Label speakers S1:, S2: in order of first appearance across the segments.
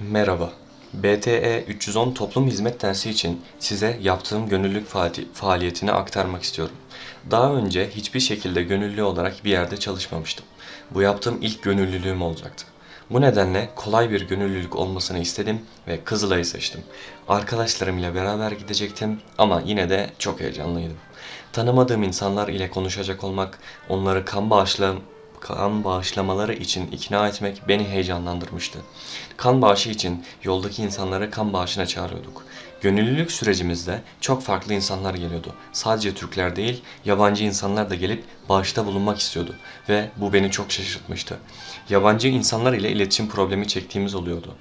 S1: Merhaba. BTE 310 toplum hizmet dersi için size yaptığım gönüllülük faali- faaliyetini aktarmak istiyorum. Daha önce hiçbir şekilde gönüllü olarak bir yerde çalışmamıştım. Bu yaptığım ilk gönüllülüğüm olacaktı. Bu nedenle kolay bir gönüllülük olmasını istedim ve Kızılay'ı seçtim. Arkadaşlarım ile beraber gidecektim ama yine de çok heyecanlıydım. Tanımadığım insanlar ile konuşacak olmak, onları kan bağışlam kan bağışlamaları için ikna etmek beni heyecanlandırmıştı. Kan bağışı için yoldaki insanları kan bağışına çağırıyorduk. Gönüllülük sürecimizde çok farklı insanlar geliyordu. Sadece Türkler değil, yabancı insanlar da gelip bağışta bulunmak istiyordu ve bu beni çok şaşırtmıştı. Yabancı insanlar ile iletişim problemi çektiğimiz oluyordu.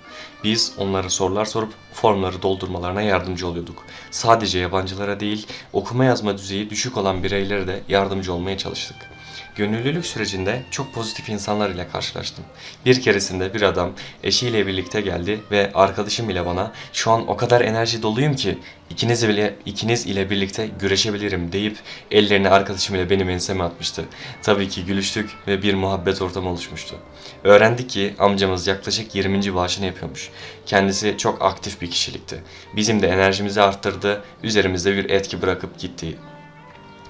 S1: Biz onlara sorular sorup formları doldurmalarına yardımcı oluyorduk. Sadece yabancılara değil, okuma yazma düzeyi düşük olan bireylere de yardımcı olmaya çalıştık. Gönüllülük sürecinde çok pozitif insanlar ile karşılaştım. Bir keresinde bir adam eşiyle birlikte geldi ve arkadaşım ile bana şu an o kadar enerji doluyum ki ikiniz ile ikiniz ile birlikte güreşebilirim deyip ellerini arkadaşım ile benim enseme atmıştı. Tabii ki gülüştük ve bir muhabbet ortamı oluşmuştu. Öğrendik ki amcamız yaklaşık 20. bağışını yapıyormuş. Kendisi çok aktif bir kişilikti. Bizim de enerjimizi arttırdı, üzerimizde bir etki bırakıp gitti.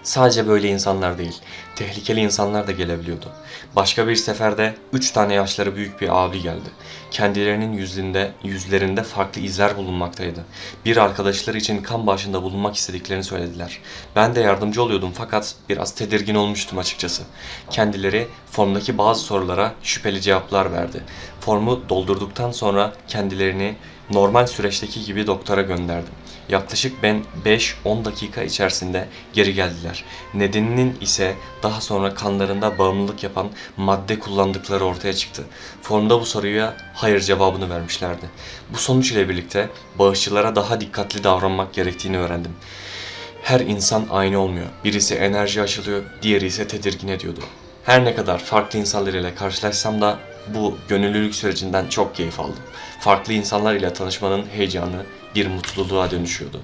S1: Sadece böyle insanlar değil, tehlikeli insanlar da gelebiliyordu. Başka bir seferde üç tane yaşları büyük bir abi geldi. Kendilerinin yüzünde, yüzlerinde farklı izler bulunmaktaydı. Bir arkadaşları için kan bağışında bulunmak istediklerini söylediler. Ben de yardımcı oluyordum fakat biraz tedirgin olmuştum açıkçası. Kendileri formdaki bazı sorulara şüpheli cevaplar verdi. Formu doldurduktan sonra kendilerini normal süreçteki gibi doktora gönderdim. Yaklaşık ben 5-10 dakika içerisinde geri geldiler. Nedeninin ise daha sonra kanlarında bağımlılık yapan madde kullandıkları ortaya çıktı. Formda bu soruya hayır cevabını vermişlerdi. Bu sonuç ile birlikte bağışçılara daha dikkatli davranmak gerektiğini öğrendim. Her insan aynı olmuyor. Birisi enerji aşılıyor, diğeri ise tedirgin ediyordu. Her ne kadar farklı insanlar ile karşılaşsam da bu gönüllülük sürecinden çok keyif aldım. Farklı insanlar ile tanışmanın heyecanı bir mutluluğa dönüşüyordu.